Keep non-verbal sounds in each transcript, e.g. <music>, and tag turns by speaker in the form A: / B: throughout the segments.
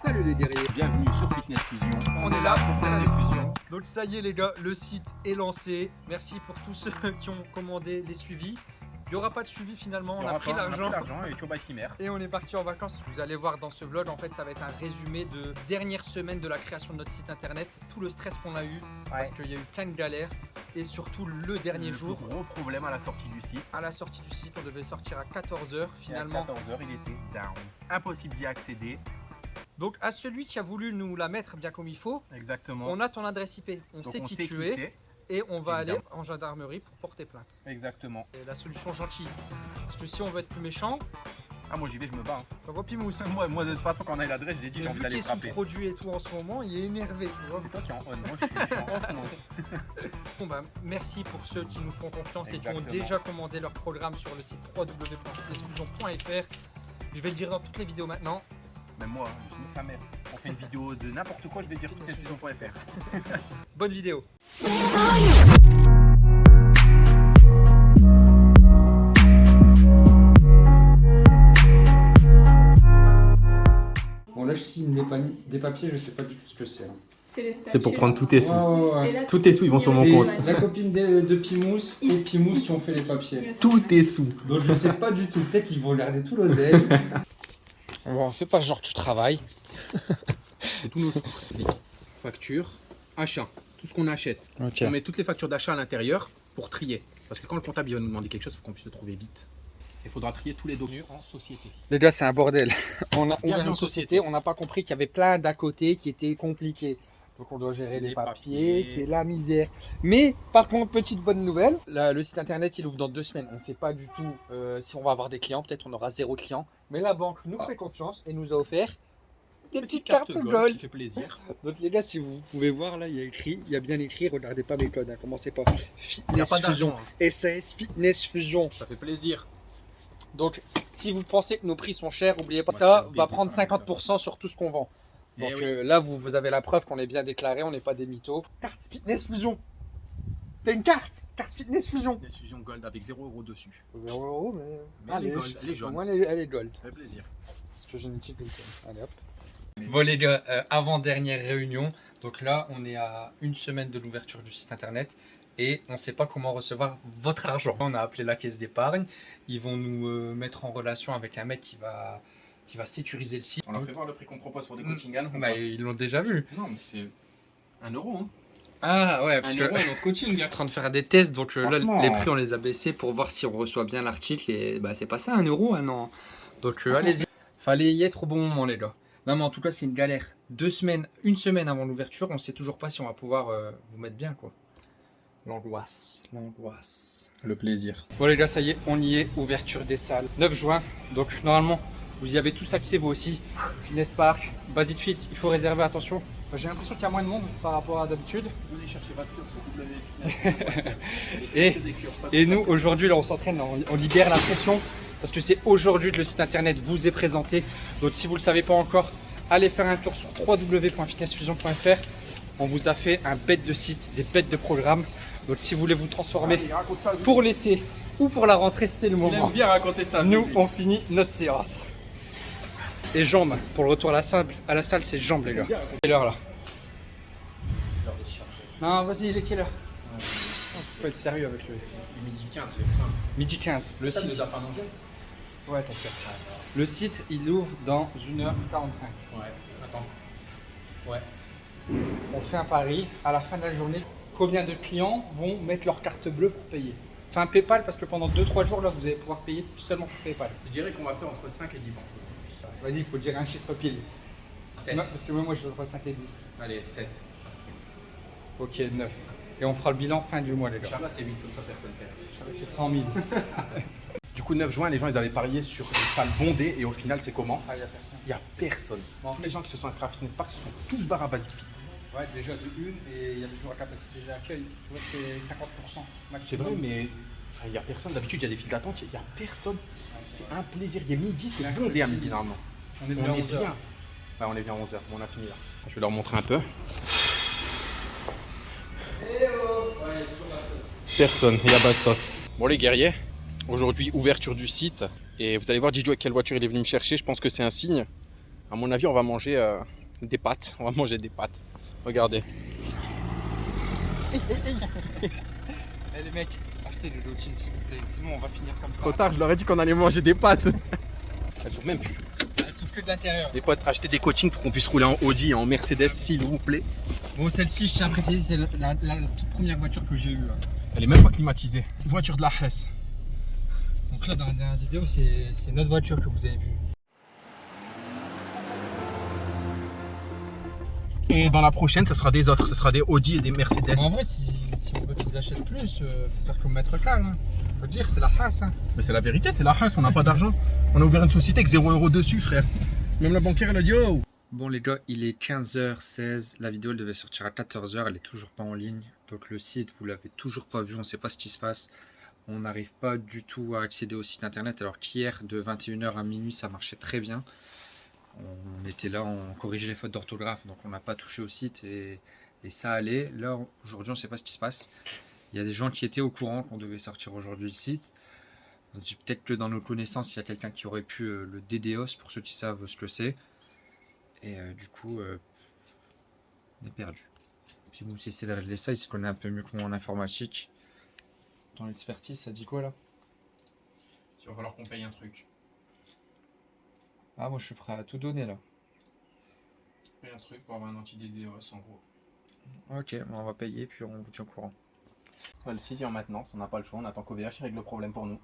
A: Salut les guerriers
B: Bienvenue sur Fitness Fusion.
A: On est là pour faire des fusions. Donc ça y est les gars, le site est lancé. Merci pour tous ceux <laughs> qui ont commandé les suivis. Il n'y aura pas de suivi finalement, on a pris
B: pas- on
A: l'argent.
B: l'argent et.
A: Et on est parti en vacances. Vous allez voir dans ce vlog, en fait, ça va être un résumé de dernière semaine de la création de notre site internet. Tout le stress qu'on a eu, parce qu'il y a eu plein de galères. Et surtout le dernier
B: Le
A: jour,
B: Gros problème à la sortie du site.
A: à la sortie du site, on devait sortir à 14h. Finalement,
B: Et à 14h, il était down. Impossible d'y accéder.
A: Donc à celui qui a voulu nous la mettre bien comme il faut,
B: Exactement.
A: on a ton adresse IP, on
B: Donc
A: sait
B: on
A: qui
B: sait
A: tu
B: qui
A: es et on va aller en gendarmerie pour porter plainte.
B: Exactement.
A: C'est la solution gentille. Parce que si on veut être plus méchant,
B: Ah, moi j'y vais, je me bats.
A: t'envoies Pimous.
B: hein. moi, moi, de toute façon, quand on a l'adresse, j'ai dit, j'ai envie d'aller frapper.
A: sous-produit et tout en ce moment, il est énervé. tu vois.
B: C'est toi qui es en on. Moi, je suis, je suis en. <laughs>
A: Bon bah, merci pour ceux qui nous font confiance et qui ont déjà commandé leur programme sur le site www.fitnessfusion.fr. Je vais le dire dans toutes les vidéos maintenant.
B: Même moi, hein, je suis sa mère. On fait une vidéo de n'importe quoi, je vais dire fitnessfusion.fr.
A: Bonne vidéo. Bon là je signe des, pa- des papiers, je sais pas du tout ce que c'est. hein.
C: C'est
B: pour prendre tous tes sous.
C: Et là,
B: Tous tes sous, ils vont sur mon compte.
A: La copine de, de Pimous et Pimous qui ont fait les papiers.
B: Tous tes sous.
A: Donc je sais pas du tout, peut-être qu'ils vont regarder tout l'oseille. <laughs> On fait pas genre que tu travailles.
B: C'est tous nos sous. Facture, achat, tout ce qu'on achète. On met toutes les factures d'achat à l'intérieur pour trier. Parce que quand le comptable il va nous demander quelque chose, il faut qu'on puisse le trouver vite. Il faudra trier tous les documents en société.
A: Les gars, c'est un bordel. <laughs> On a
B: Bienvenue
A: ouvert
B: en
A: une
B: société.
A: société, on n'a pas compris qu'il y avait plein d'à côté qui étaient compliqués. Donc on doit gérer les,
B: Les
A: papiers,
B: papiers.
A: c'est la misère. Mais par contre, petite bonne nouvelle, le site internet il ouvre dans deux semaines. On ne sait pas du tout euh, si on va avoir des clients, peut-être on aura zéro client. Mais la banque nous fait confiance et nous a offert des petites cartes gold.
B: qui fait plaisir. <laughs>
A: Donc les gars, si vous pouvez voir là, il y a écrit, il y a bien écrit, regardez pas mes codes, hein, commencez pas. Fitness
B: pas
A: Fusion,
B: d'argent. hein.
A: SAS Fitness Fusion.
B: Ça fait plaisir.
A: Donc, si vous pensez que nos prix sont chers, n'oubliez pas,
B: Moi,
A: ça
B: fais un
A: va prendre
B: quand même,
A: 50% sur tout ce qu'on vend.
B: Eh
A: Donc
B: oui.
A: euh, là, vous, vous avez la preuve qu'on est bien déclaré, on n'est pas des mythos. Carte Fitness Fusion. T'as une carte Carte Fitness Fusion.
B: Des fusions gold avec 0 euros dessus.
A: 0 euros, mais.
B: Mais elle est gold, elle est jaune.
A: Au moins, elle est, elle est gold.
B: Ça fait plaisir.
A: Parce que j'ai une petite. Allez hop. Bon les gars, euh, avant dernière réunion, donc là on est à une semaine de l'ouverture du site internet et on ne sait pas comment recevoir votre argent. On a appelé la caisse d'épargne, ils vont nous euh, mettre en relation avec un mec qui va, qui va sécuriser le site.
B: On leur fait voir le prix qu'on propose pour des
A: Mm.
B: coaching ou
A: Bah, ils l'ont déjà vu.
B: Non, mais c'est 1 euro. Hein.
A: Ah ouais, parce
B: 1
A: que
B: euro notre coaching. <laughs>
A: en train de faire des tests, donc euh, là les prix on les a baissés pour voir si on reçoit bien l'article et bah c'est pas ça un euro un an. Donc euh, allez-y. Fallait y être au bon moment les gars. Non mais en tout cas c'est une galère. Deux semaines, une semaine avant l'ouverture, on sait toujours pas si on va pouvoir euh, vous mettre bien quoi. L'angoisse, l'angoisse.
B: Le plaisir.
A: Bon les gars, ça y est, on y est, ouverture des salles. 9 juin, donc normalement, vous y avez tous accès vous aussi. Fitness Park, Basic Fit, il faut réserver, attention. J'ai l'impression qu'il y a moins de monde par rapport à d'habitude.
B: Venez chercher facture sur <laughs>
A: Et, et nous, aujourd'hui, là, on s'entraîne, on, on libère la pression parce que c'est aujourd'hui que le site internet vous est présenté. Donc, si vous ne le savez pas encore, allez faire un tour sur www.fitnessfusion.fr. On vous a fait un bête de site, des bêtes de programmes. Donc, si vous voulez vous transformer
B: ça.
A: pour l'été ou pour la rentrée, c'est le moment.
B: aime bien raconter ça.
A: Nous, on finit notre séance. Et jambes, pour le retour à la salle, à la salle c'est jambes, les gars. Quelle heure là Non, vas-y, il est quelle heure Je peux être sérieux avec lui.
B: Midi 15, j'ai faim.
A: Midi 15. Le
B: Ça
A: site.
B: nous a pas mangé
A: Ouais, t'inquiète. Le site, il ouvre dans 1h45.
B: Ouais. Attends. Ouais.
A: On fait un pari. À la fin de la journée, combien de clients vont mettre leur carte bleue pour payer? Enfin, PayPal, parce que pendant 2-3 jours, là, vous allez pouvoir payer seulement pour PayPal.
B: Je dirais qu'on va faire entre 5 et 10 ventes.
A: Vas-y, il faut dire un chiffre pile.
B: 7.
A: Non, parce que moi, moi, je suis entre 5 et 10.
B: Allez, 7.
A: Ok, 9. Et on fera le bilan fin du mois, les gars.
B: Inch'Allah, c'est 8, comme ça personne perd.
A: C'est 100 000. <laughs>
B: Du coup, 9 juin, les gens ils avaient parié sur une salle bondée et au final, c'est comment
A: Ah, il a personne.
B: Il n'y a personne.
A: Bon, en
B: Tous
A: fait,
B: les gens qui se sont inscrits à Fitness Park se sont tous barrés à Basic Fit.
A: Ouais, déjà de une, et il y a toujours la capacité d'accueil. Tu vois, c'est 50%
B: C'est
A: maximum.
B: vrai, mais il n'y a personne. D'habitude, il y a des files d'attente, il n'y a personne. C'est un plaisir. Il est midi, c'est bondé à
A: midi.
B: normalement.
A: On est
B: On
A: venu à
B: est
A: 11
B: bien.
A: heures.
B: Ouais, on est bien à 11h. Bon, on a fini là. Je vais leur montrer un peu. Personne, il y a Bastos. Bon les guerriers, aujourd'hui ouverture du site et vous allez voir Didio avec quelle voiture il est venu me chercher, je pense que c'est un signe. À mon avis, on va manger euh, des pâtes. On va manger des pâtes. Regardez. <laughs>
A: Eh les mecs, achetez le Lotine s'il vous plaît, sinon on va finir comme ça.
B: Trop tard, je leur ai dit qu'on allait manger des pâtes. Elles sont même plus.
A: Elle souffle que de l'intérieur.
B: Les potes, achetez des coachings pour qu'on puisse rouler en Audi et en Mercedes, s'il vous plaît.
A: Bon, celle-ci, je tiens à préciser, c'est la, la- la toute première voiture que j'ai eue. là.
B: Elle est même pas climatisée. Voiture de la Hesse.
A: Donc là, dans la dernière vidéo, c'est c'est notre voiture que vous avez vue.
B: Et dans la prochaine, ce sera des autres. Ce sera des Audi et des Mercedes.
A: En vrai, si, si on veut qu'ils achètent plus, euh, faut faire comme Maître Cal. Hein. Faut dire, c'est la race. Hein.
B: Mais c'est la vérité, c'est la Hesse, on n'a pas d'argent. On a ouvert une société avec 0 euros dessus, frère. Même la banquière, elle a dit oh
A: Bon les gars, il est 15h16, la vidéo elle devait sortir à 14h, elle est toujours pas en ligne. Donc le site, vous l'avez toujours pas vu, on sait pas ce qui se passe. On n'arrive pas du tout à accéder au site internet alors qu'hier de 21h à minuit ça marchait très bien. On était là, on corrigeait les fautes d'orthographe donc on n'a pas touché au site et, ça allait. Là aujourd'hui on sait pas ce qui se passe. Il y a des gens qui étaient au courant qu'on devait sortir aujourd'hui le site. On se dit peut-être que dans nos connaissances il y a quelqu'un qui aurait pu euh, le DDoS pour ceux qui savent ce que c'est. Et euh, du coup, euh, on est perdu. Si vous essayez de régler ça, il se connaît un peu mieux que moi en informatique. Dans l'expertise, ça dit quoi là?
B: Il va falloir qu'on paye un truc.
A: Ah, moi je suis prêt à tout donner là.
B: Paye un truc pour avoir un anti-DDoS en gros.
A: Ok, bon, on va payer puis on vous tient au courant.
B: le site est en maintenance, on n'a pas le choix, on attend qu'OVH règle le problème pour nous.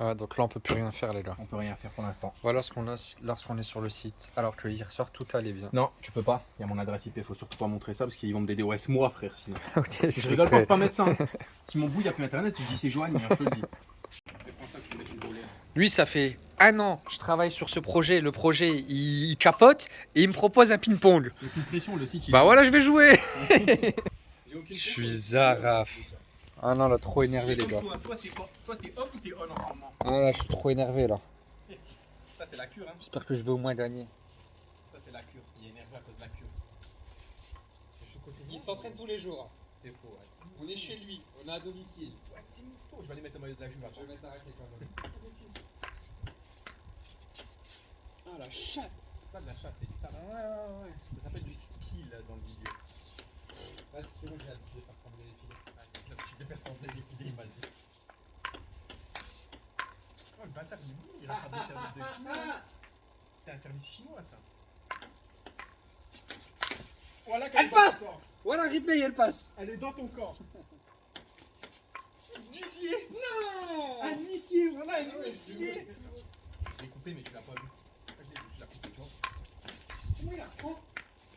A: Ah, donc là on peut plus rien faire les gars.
B: On peut rien faire pour l'instant.
A: Voilà ce qu'on a lorsqu'on est sur le site. Alors que hier soir tout allait bien.
B: Non, tu peux pas. Il y a mon adresse IP, faut surtout pas montrer ça parce qu'ils vont me DDoS moi, frère. Sinon. <laughs>
A: ok, je,
B: Je rigole pas, pas mettre ça. hein. Si mon bout il a plus internet, je dis c'est Joanne, je te le dis.
A: Lui, ça fait un an que je travaille sur ce projet. Le projet il, il capote et il me propose un ping-pong.
B: Aucune pression, le site il
A: Bah voilà, je vais jouer. <laughs> Je suis. Zaraf. Ah non, là, trop énervé, les gars.
B: Toi, toi, t'es off- toi, t'es off ou t'es on en ce moment
A: Ah là, je suis trop énervé, là.
B: Ça, c'est la cure, hein.
A: J'espère que je vais au moins gagner.
B: Ça, c'est la cure. Il est énervé à cause de la cure.
A: Il s'entraîne tous les jours.
B: C'est faux, ouais.
A: On est chez lui, on est à domicile.
B: Ouais, c'est mytho. Je vais aller mettre le maillot de la Juve
A: Je vais mettre ça quand même. Ah la chatte
B: C'est pas de la chatte, c'est du talent.
A: Ouais, ouais, ouais.
B: Ça s'appelle du skill dans le milieu.
A: Ouais, c'est bon, j'ai l'habitude de faire trembler les filets.
B: Ouais, Tu peux faire penser les filets, il m'a dit. Oh, le bâtard, il est il rattrape des <laughs> services de chinois. C'était un service chinois, ça. Voilà
A: Elle passe Voilà, replay, elle passe
B: Elle est dans ton corps. <laughs> D'huissier
A: Non
B: Un huissier, voilà un huissier Je l'ai coupé, mais tu l'as pas vu. Je l'ai tu l'as coupé, tu vois.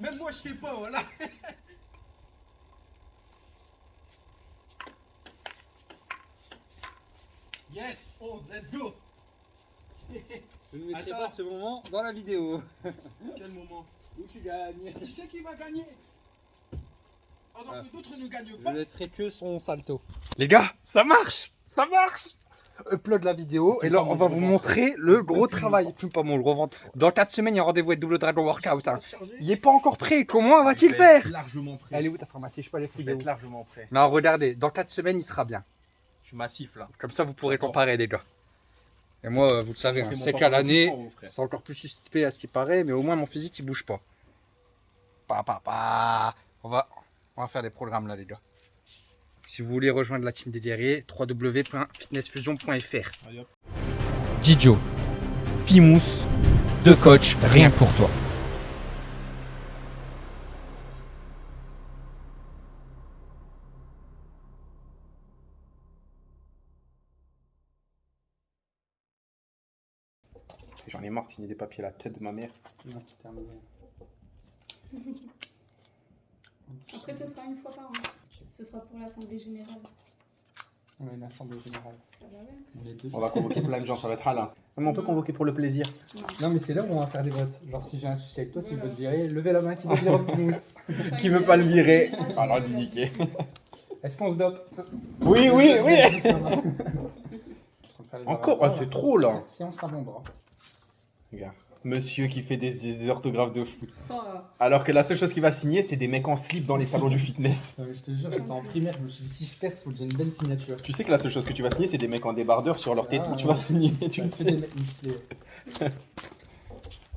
B: Même moi, je sais pas, voilà. <laughs> Yes, 11, let's go.
A: Je ne mettrai
B: Attends.
A: pas ce moment dans la vidéo.
B: Quel moment?
A: Où tu gagnes?
B: Qui c'est qui va gagner? Alors
A: Ah.
B: que d'autres ne gagnent
A: Je
B: pas.
A: laisserai que son salto. Les gars, ça marche Ça marche Upload la vidéo et là on va vous montrer le gros travail. Fume pas mon gros ventre. Dans 4 semaines, il y a un rendez-vous avec Double Dragon Workout. hein. Il est pas encore prêt. Comment va-t-il faire
B: Largement prêt.
A: Elle est où ta pharmacie? Je sais pas les
B: Je vais être largement prêt.
A: Non, regardez, dans 4 semaines, il sera bien.
B: Je suis massif là.
A: Comme ça, vous pourrez comparer, les gars. Et moi, vous le savez, hein,
B: C'est
A: qu'à l'année, c'est encore plus suspect à ce qui paraît, mais au moins mon physique il bouge pas. Pa, pa, pa. On va, on va faire des programmes là, les gars. Si vous voulez rejoindre la team des guerriers, www.fitnessfusion.fr. Dijo, Pimous, deux coachs, rien pour toi.
B: J'en ai marre de signer des papiers à la tête de ma mère.
C: Après, ce sera une fois par an. Ce sera pour l'Assemblée Générale.
A: On a une assemblée générale.
C: Ah bah ouais.
A: On est deux.
B: On va convoquer plein de gens, ça va être halin. Mais on peut convoquer pour le plaisir.
A: Non, mais c'est là où on va faire des votes. Genre, si j'ai un souci avec toi, si je veux te virer, levez la main <laughs> qui veut virer
C: sera
B: Qui veut pas le virer
C: Ah,
B: Alors lui niquer.
A: Est-ce qu'on se dope?
B: Oui, oui, oui
A: Encore
B: Ah, C'est trop là
A: Séance à mon bras.
B: Regarde. Monsieur qui fait des, des orthographes de fou.
C: Oh,
B: Alors que la seule chose qu'il va signer, c'est des mecs en slip dans les salons du fitness.
A: je te jure, c'était en primaire, je me suis dit, si je perce, faut que j'ai une belle signature.
B: Tu sais que la seule chose que tu vas signer, c'est des mecs en débardeur sur leur téton.
A: Ah,
B: tu vas signer, tu le sais.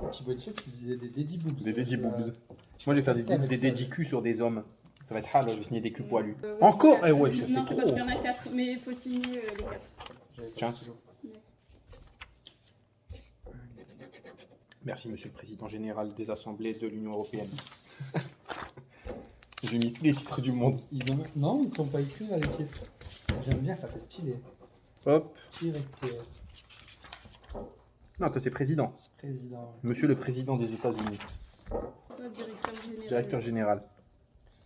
A: petit boy chips, il faisait des daddy boobs.
B: Des daddy
A: Euh,
B: boobs. Moi, je vais faire des, des
A: ça.
B: dédicus sur des hommes. Ça va être hal, je vais signer des culs poilus.
C: Euh, ouais,
B: Encore. Eh ouais, je sais
C: Non, c'est
B: trop.
C: parce qu'il y en a 4, mais il faut signer euh, les 4.
A: j'avais pas
B: Tiens.
A: le stylo.
B: Merci, monsieur le président général des assemblées de l'Union européenne. <laughs> J'ai mis tous les titres du monde.
A: Ils ont... Non, ils sont pas écrits là les titres. J'aime bien, ça fait stylé.
B: Hop.
A: Directeur,
B: Non, toi, c'est président.
A: président.
B: Monsieur le président des États-Unis.
C: Toi, directeur général.
B: Directeur général.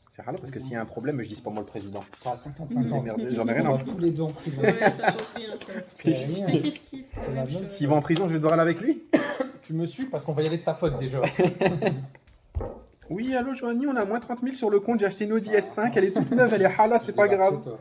B: C'est rare parce que s'il y a un problème, je dis pas moi le président.
A: Pas 50-50.
B: Merde, j'en ai rien à
A: On va tous les deux en prison.
C: Ouais, ça change rien, ça.
A: C'est
B: C'est
A: rien.
C: C'est kiff kiff,
A: C'est
C: c'est
A: la
C: la
A: même
C: même chose.
B: S'il va en prison, je vais devoir aller avec lui
A: Tu me suis parce qu'on va y aller de ta faute déjà. <laughs>
B: Oui, allô Joanie, on a moins 30 000 sur le compte, j'ai acheté une Audi
A: Ça
B: S5, elle est toute neuve, elle est hala, c'est pas grave.